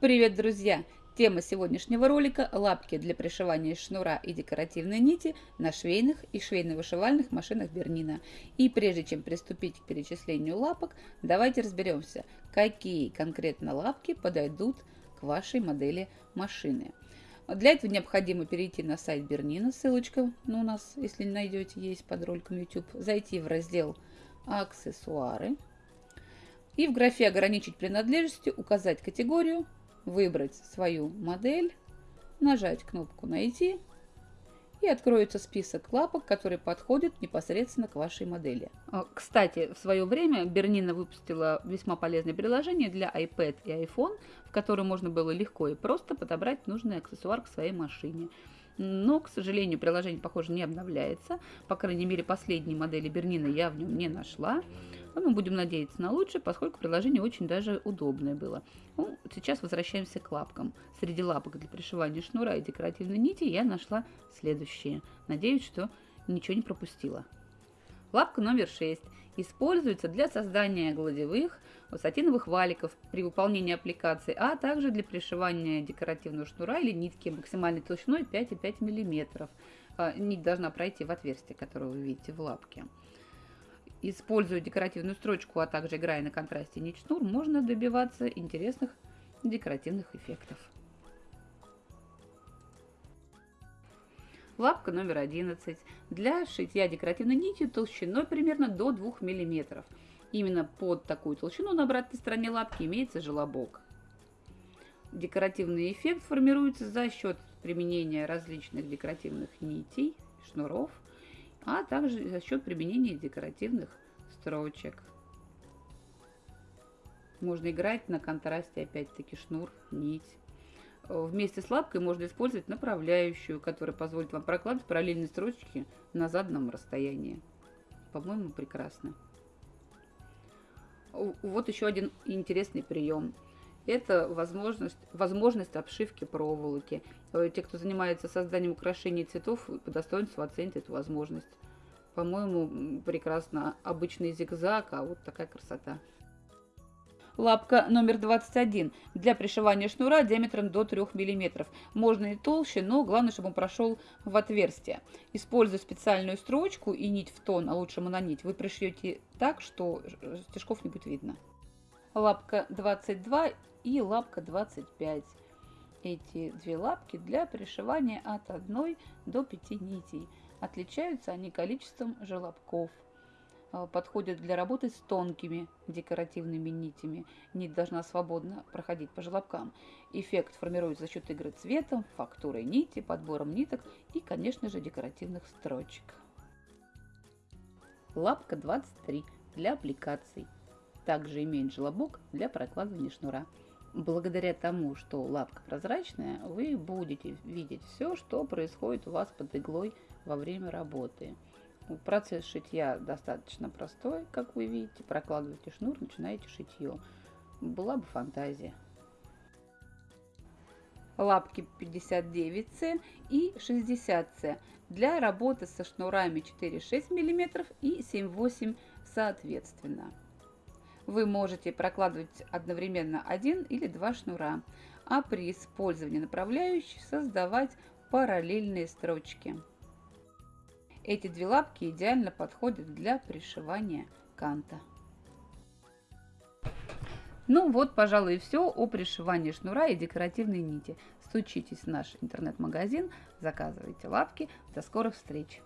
Привет, друзья! Тема сегодняшнего ролика – лапки для пришивания шнура и декоративной нити на швейных и швейно-вышивальных машинах Бернина. И прежде чем приступить к перечислению лапок, давайте разберемся, какие конкретно лапки подойдут к вашей модели машины. Для этого необходимо перейти на сайт Бернина, ссылочка ну, у нас, если не найдете, есть под роликом YouTube, зайти в раздел «Аксессуары», и в графе «Ограничить принадлежности» указать категорию выбрать свою модель, нажать кнопку «Найти» и откроется список лапок, которые подходят непосредственно к вашей модели. А, кстати, в свое время Бернина выпустила весьма полезное приложение для iPad и iPhone, в котором можно было легко и просто подобрать нужный аксессуар к своей машине. Но, к сожалению, приложение, похоже, не обновляется. По крайней мере, последние модели Бернина я в нем не нашла. Но мы будем надеяться на лучшее, поскольку приложение очень даже удобное было. Ну, сейчас возвращаемся к лапкам. Среди лапок для пришивания шнура и декоративной нити я нашла следующие. Надеюсь, что ничего не пропустила. Лапка номер 6 используется для создания гладевых, сатиновых валиков при выполнении аппликации, а также для пришивания декоративного шнура или нитки максимальной толщиной 5,5 мм. А, нить должна пройти в отверстие, которое вы видите в лапке. Используя декоративную строчку, а также играя на контрасте нить-шнур, можно добиваться интересных декоративных эффектов. Лапка номер 11 для шитья декоративной нитью толщиной примерно до 2 мм. Именно под такую толщину на обратной стороне лапки имеется желобок. Декоративный эффект формируется за счет применения различных декоративных нитей, шнуров, а также за счет применения декоративных строчек. Можно играть на контрасте, опять-таки, шнур, нить. Вместе с лапкой можно использовать направляющую, которая позволит вам прокладывать параллельные строчки на заданном расстоянии. По-моему, прекрасно. Вот еще один интересный прием. Это возможность, возможность обшивки проволоки. Э, те, кто занимается созданием украшений цветов, по достоинству оценят эту возможность. По-моему, прекрасно. Обычный зигзаг, а вот такая красота. Лапка номер 21 для пришивания шнура диаметром до 3 мм. Можно и толще, но главное, чтобы он прошел в отверстие. Используя специальную строчку и нить в тон, а лучше мононить, вы пришьете так, что стежков не будет видно. Лапка 22 и лапка 25. Эти две лапки для пришивания от 1 до 5 нитей. Отличаются они количеством желобков. Э, подходят для работы с тонкими декоративными нитями. Нить должна свободно проходить по желобкам. Эффект формируется за счет игры цветом, фактурой нити, подбором ниток и, конечно же, декоративных строчек. Лапка 23 для аппликаций. Также имеет желобок для прокладывания шнура. Благодаря тому, что лапка прозрачная, вы будете видеть все, что происходит у вас под иглой во время работы. Процесс шитья достаточно простой, как вы видите. Прокладываете шнур, начинаете шитье. Была бы фантазия. Лапки 59С и 60С для работы со шнурами 4,6 мм и 7,8 соответственно. Вы можете прокладывать одновременно один или два шнура, а при использовании направляющих создавать параллельные строчки. Эти две лапки идеально подходят для пришивания канта. Ну вот, пожалуй, и все о пришивании шнура и декоративной нити. Стучитесь в наш интернет-магазин, заказывайте лапки. До скорых встреч!